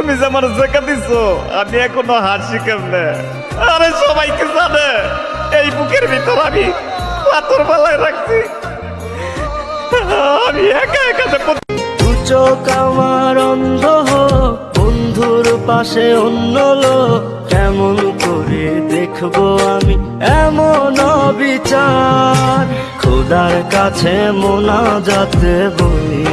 তুমি যে আমার জায়গা দিছো, আমি এখনও হাসি কেমনে? আরে সবাইকে জানে, এই বুকের ভিতর আমি পাথর বেলায় রাখছি। আমি একা একা চোখ আমার অন্ধ বন্ধুর পাশে অন্য লোক, কেমন করে দেখব আমি এমন বিচার খোদার কাছে মোনা যাতে বলি।